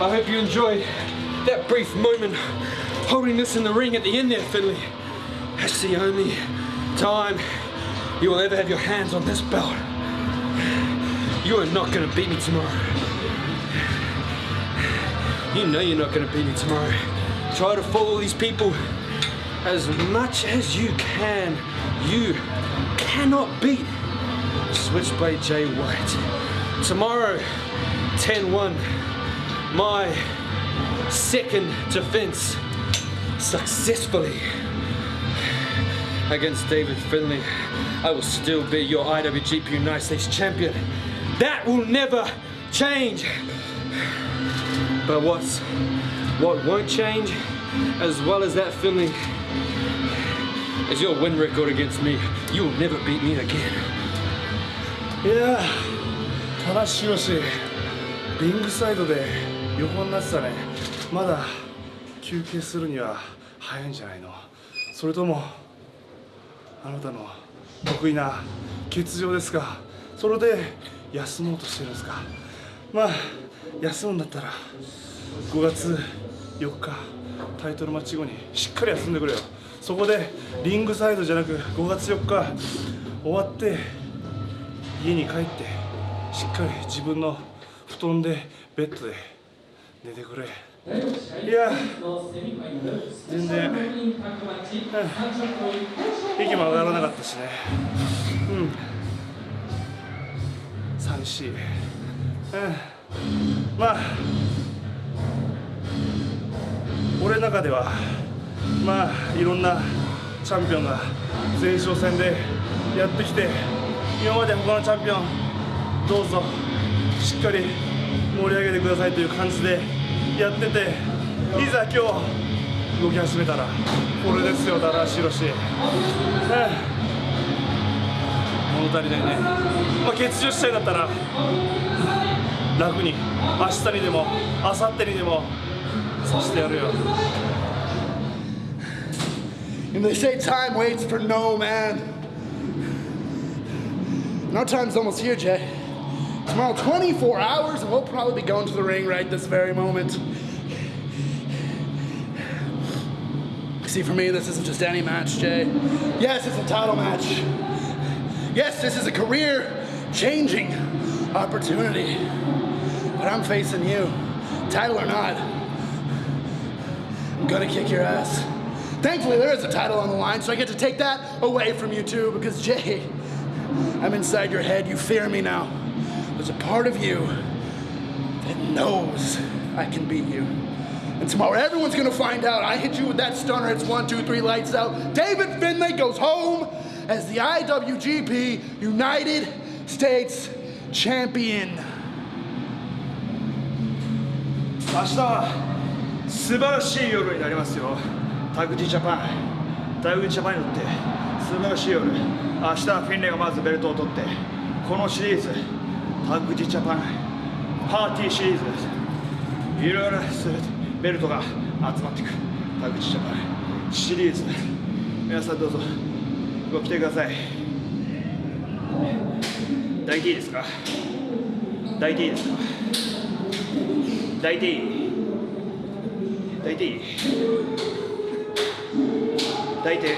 I hope you enjoyed that brief moment holding this in the ring at the end there, Finlay. That's the only time you will ever have your hands on this belt. You are not gonna beat me tomorrow. You know you're not gonna beat me tomorrow. Try to follow these people as much as you can. You cannot beat Switchblade Jay White. Tomorrow, 10-1, my second defense successfully against David Finlay. I will still be your IWGP United States champion. That will never change. But what's, what won't change, as well as that Finlay, is your win record against me. You will never beat me again. Yeah, ただしよし、リングサイドで横になってたね。まだ休憩するには早いんじゃないの？それとも、あなたの得意な欠場ですか？それで休もうとしてるんですか？まあ、休むんだったら、5月4日、タイトルマッチ後にしっかり休んでくれよ。そこでリングサイドじゃなく5月4日終わって家に帰ってしっかり自分の布団でベッドで寝てくれ。いや全然、息も上がらなかったしね。うん。寂しい、うん、まあ俺の中ではまあいろんなチャンピオンが前哨戦でやってきて今まで他のチャンピオンどうぞ。しっかり盛り上げてくださいという感じでやってていざ今日動き始めたらこれですよだらしろし、物足りないね、まあ、欠場したいんだったら楽に明日にでも明後日にでもさせてやるよ And they say time waits for no man. No time's almost here, Jay. Tomorrow, 24 hours, and we'll probably be going to the ring right this very moment. See, for me, this isn't just any match, Jay. Yes, it's a title match. Yes, this is a career changing opportunity. But I'm facing you, title or not. I'm gonna kick your ass. Thankfully, there is a title on the line, so I get to take that away from you too, because Jay, I'm inside your head. You fear me now. There's a part of you that knows I can beat you. And tomorrow, everyone's gonna find out. I hit you with that stunner. It's one, two, three, lights out. David Finlay goes home as the IWGP United States Champion. 明日は素晴らしい夜になりますよタグジジャパンタグジジャパンにとって素晴らしい夜明日はフィンレイがまずベルトを取ってこのシリーズ タグジジャパンパーティーシリーズですいろいろベルトが集まってくる。タグジジャパンシリーズ皆さんどうぞ。ご来てください。抱いていいですか？抱いていいですか？抱いていい抱いていい抱いていい。